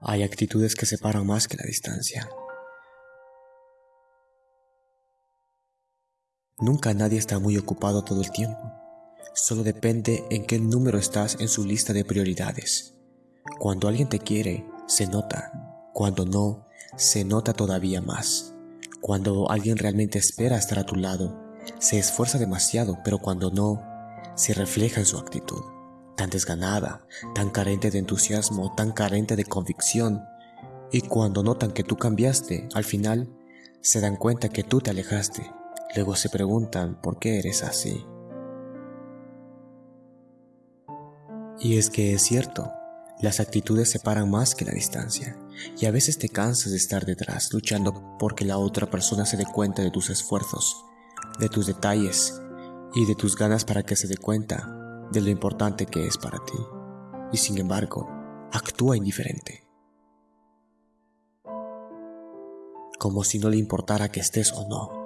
Hay actitudes que separan más que la distancia. Nunca nadie está muy ocupado todo el tiempo. Solo depende en qué número estás en su lista de prioridades. Cuando alguien te quiere, se nota. Cuando no, se nota todavía más. Cuando alguien realmente espera estar a tu lado, se esfuerza demasiado, pero cuando no, se refleja en su actitud. Tan desganada, tan carente de entusiasmo, tan carente de convicción. Y cuando notan que tú cambiaste, al final, se dan cuenta que tú te alejaste. Luego se preguntan por qué eres así. Y es que es cierto, las actitudes separan más que la distancia, y a veces te cansas de estar detrás, luchando porque la otra persona se dé cuenta de tus esfuerzos, de tus detalles y de tus ganas para que se dé cuenta de lo importante que es para ti. Y sin embargo, actúa indiferente. Como si no le importara que estés o no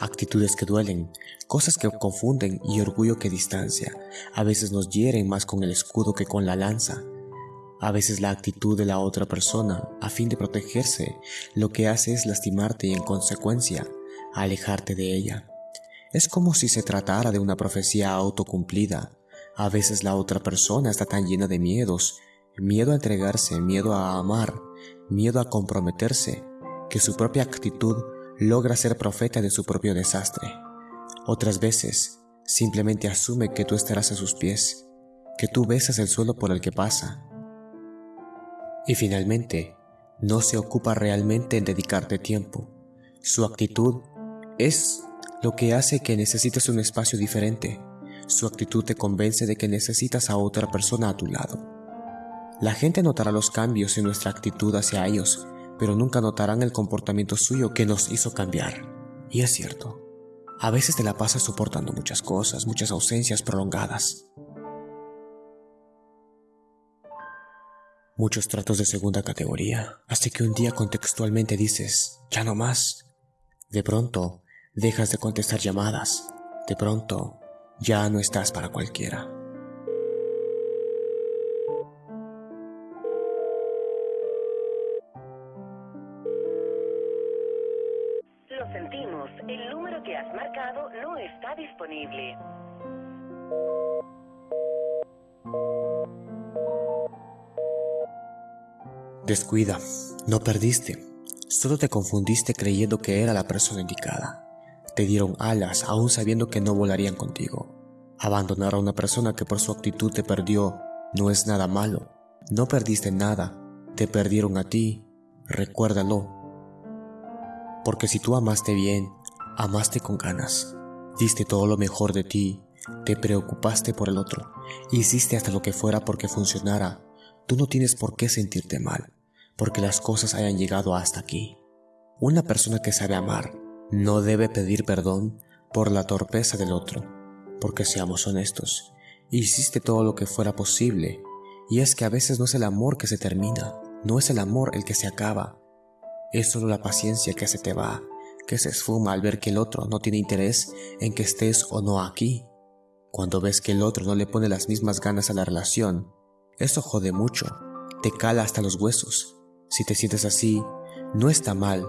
actitudes que duelen, cosas que confunden y orgullo que distancia. A veces nos hieren más con el escudo que con la lanza. A veces la actitud de la otra persona, a fin de protegerse, lo que hace es lastimarte y en consecuencia alejarte de ella. Es como si se tratara de una profecía autocumplida. A veces la otra persona está tan llena de miedos, miedo a entregarse, miedo a amar, miedo a comprometerse, que su propia actitud logra ser profeta de su propio desastre. Otras veces, simplemente asume que tú estarás a sus pies, que tú besas el suelo por el que pasa. Y finalmente, no se ocupa realmente en dedicarte tiempo. Su actitud es lo que hace que necesites un espacio diferente. Su actitud te convence de que necesitas a otra persona a tu lado. La gente notará los cambios en nuestra actitud hacia ellos pero nunca notarán el comportamiento suyo que nos hizo cambiar. Y es cierto, a veces te la pasas soportando muchas cosas, muchas ausencias prolongadas. Muchos tratos de segunda categoría, hasta que un día contextualmente dices, ya no más. De pronto, dejas de contestar llamadas. De pronto, ya no estás para cualquiera. disponible. Descuida, no perdiste, solo te confundiste creyendo que era la persona indicada. Te dieron alas aún sabiendo que no volarían contigo. Abandonar a una persona que por su actitud te perdió no es nada malo. No perdiste nada, te perdieron a ti, recuérdalo. Porque si tú amaste bien, amaste con ganas. Diste todo lo mejor de ti, te preocupaste por el otro, hiciste hasta lo que fuera porque funcionara. Tú no tienes por qué sentirte mal, porque las cosas hayan llegado hasta aquí. Una persona que sabe amar no debe pedir perdón por la torpeza del otro, porque seamos honestos, hiciste todo lo que fuera posible, y es que a veces no es el amor que se termina, no es el amor el que se acaba, es solo la paciencia que se te va, que se esfuma al ver que el otro no tiene interés en que estés o no aquí. Cuando ves que el otro no le pone las mismas ganas a la relación, eso jode mucho, te cala hasta los huesos. Si te sientes así, no está mal,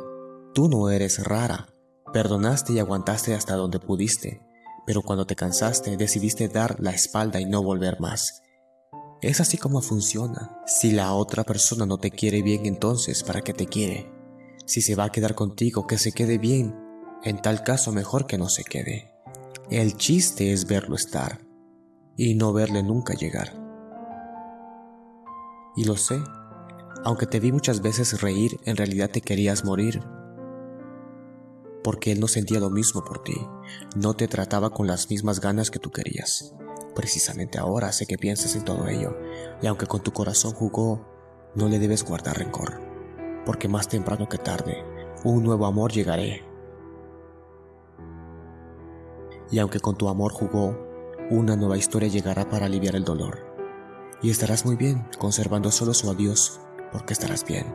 tú no eres rara, perdonaste y aguantaste hasta donde pudiste, pero cuando te cansaste decidiste dar la espalda y no volver más. Es así como funciona. Si la otra persona no te quiere bien entonces, ¿para qué te quiere? Si se va a quedar contigo, que se quede bien. En tal caso, mejor que no se quede. El chiste es verlo estar y no verle nunca llegar. Y lo sé, aunque te vi muchas veces reír, en realidad te querías morir. Porque él no sentía lo mismo por ti, no te trataba con las mismas ganas que tú querías. Precisamente ahora sé que piensas en todo ello, y aunque con tu corazón jugó, no le debes guardar rencor porque más temprano que tarde, un nuevo amor llegaré. Y aunque con tu amor jugó, una nueva historia llegará para aliviar el dolor. Y estarás muy bien, conservando solo su adiós, porque estarás bien.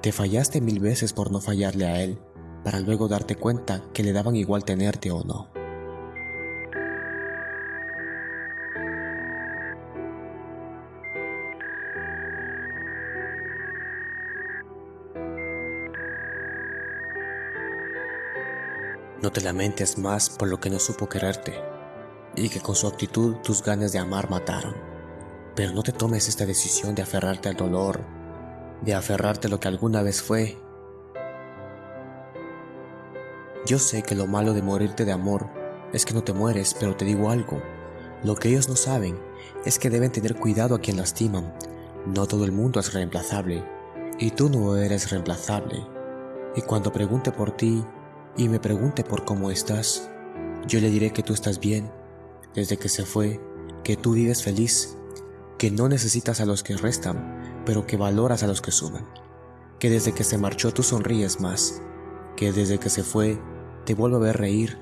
Te fallaste mil veces por no fallarle a él, para luego darte cuenta que le daban igual tenerte o no. No te lamentes más por lo que no supo quererte y que con su actitud tus ganas de amar mataron. Pero no te tomes esta decisión de aferrarte al dolor, de aferrarte a lo que alguna vez fue yo sé que lo malo de morirte de amor es que no te mueres, pero te digo algo. Lo que ellos no saben es que deben tener cuidado a quien lastiman. No todo el mundo es reemplazable, y tú no eres reemplazable. Y cuando pregunte por ti, y me pregunte por cómo estás, yo le diré que tú estás bien, desde que se fue, que tú vives feliz, que no necesitas a los que restan, pero que valoras a los que suman, que desde que se marchó tú sonríes más, que desde que se fue te vuelve a ver reír,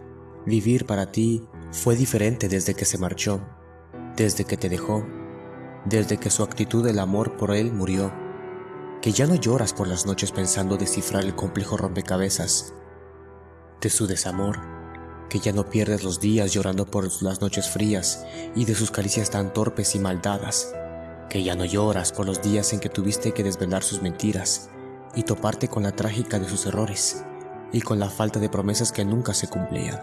vivir para ti fue diferente desde que se marchó, desde que te dejó, desde que su actitud del amor por él murió, que ya no lloras por las noches pensando descifrar el complejo rompecabezas, de su desamor, que ya no pierdes los días llorando por las noches frías y de sus caricias tan torpes y maldadas, que ya no lloras por los días en que tuviste que desvelar sus mentiras y toparte con la trágica de sus errores y con la falta de promesas que nunca se cumplían,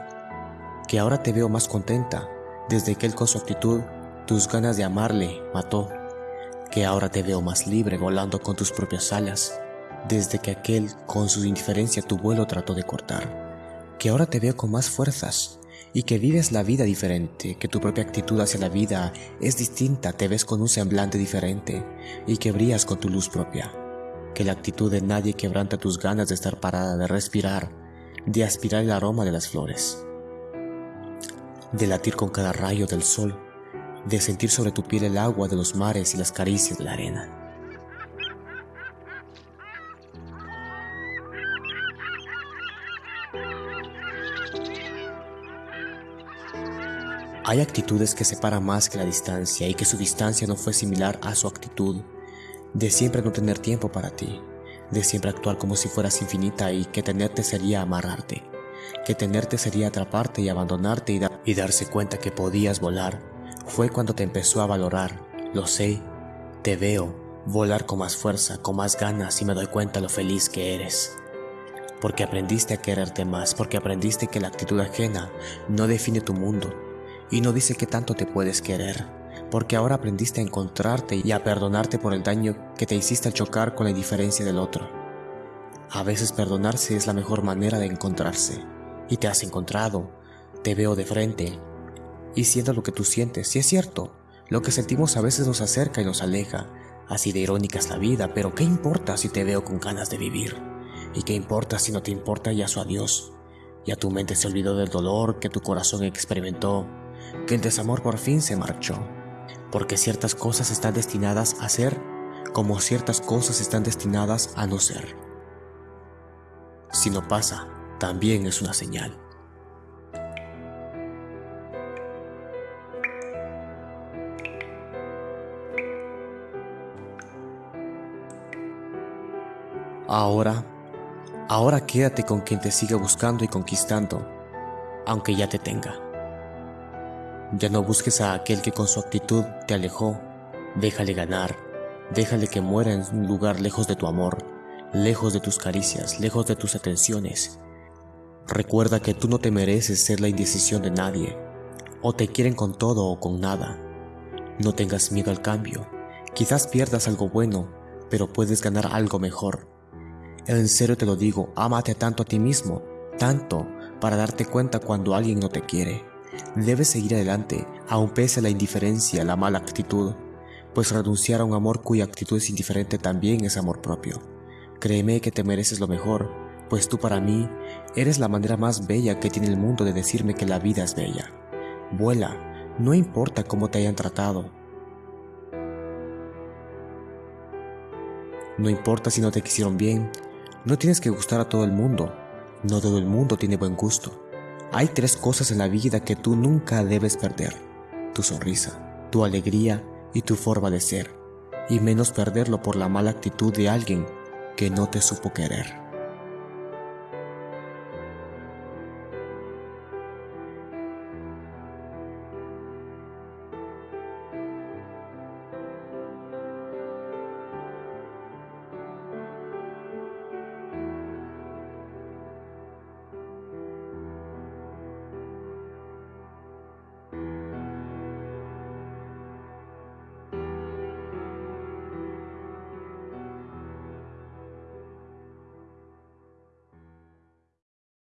que ahora te veo más contenta desde que él con su actitud tus ganas de amarle mató, que ahora te veo más libre volando con tus propias alas desde que aquel con su indiferencia tu vuelo trató de cortar. Que ahora te veo con más fuerzas y que vives la vida diferente, que tu propia actitud hacia la vida es distinta, te ves con un semblante diferente y que brillas con tu luz propia, que la actitud de nadie quebranta tus ganas de estar parada, de respirar, de aspirar el aroma de las flores, de latir con cada rayo del sol, de sentir sobre tu piel el agua de los mares y las caricias de la arena. Hay actitudes que separan más que la distancia y que su distancia no fue similar a su actitud, de siempre no tener tiempo para ti, de siempre actuar como si fueras infinita y que tenerte sería amarrarte, que tenerte sería atraparte y abandonarte y, y darse cuenta que podías volar. Fue cuando te empezó a valorar, lo sé, te veo, volar con más fuerza, con más ganas y me doy cuenta lo feliz que eres. Porque aprendiste a quererte más, porque aprendiste que la actitud ajena no define tu mundo, y no dice que tanto te puedes querer, porque ahora aprendiste a encontrarte y a perdonarte por el daño que te hiciste al chocar con la indiferencia del otro. A veces perdonarse es la mejor manera de encontrarse, y te has encontrado, te veo de frente, y siento lo que tú sientes, si es cierto, lo que sentimos a veces nos acerca y nos aleja, así de irónica es la vida, pero ¿qué importa si te veo con ganas de vivir? ¿Y qué importa si no te importa ya su adiós? Ya tu mente se olvidó del dolor que tu corazón experimentó que el desamor por fin se marchó, porque ciertas cosas están destinadas a ser como ciertas cosas están destinadas a no ser. Si no pasa, también es una señal. Ahora, ahora quédate con quien te siga buscando y conquistando, aunque ya te tenga. Ya no busques a aquel que con su actitud te alejó. Déjale ganar. Déjale que muera en un lugar lejos de tu amor, lejos de tus caricias, lejos de tus atenciones. Recuerda que tú no te mereces ser la indecisión de nadie. O te quieren con todo o con nada. No tengas miedo al cambio. Quizás pierdas algo bueno, pero puedes ganar algo mejor. En serio te lo digo, ámate tanto a ti mismo, tanto para darte cuenta cuando alguien no te quiere. Debes seguir adelante, aun pese a la indiferencia, la mala actitud, pues renunciar a un amor cuya actitud es indiferente también es amor propio. Créeme que te mereces lo mejor, pues tú para mí eres la manera más bella que tiene el mundo de decirme que la vida es bella. Vuela, no importa cómo te hayan tratado. No importa si no te quisieron bien, no tienes que gustar a todo el mundo, no todo el mundo tiene buen gusto. Hay tres cosas en la vida que tú nunca debes perder. Tu sonrisa, tu alegría y tu forma de ser. Y menos perderlo por la mala actitud de alguien que no te supo querer.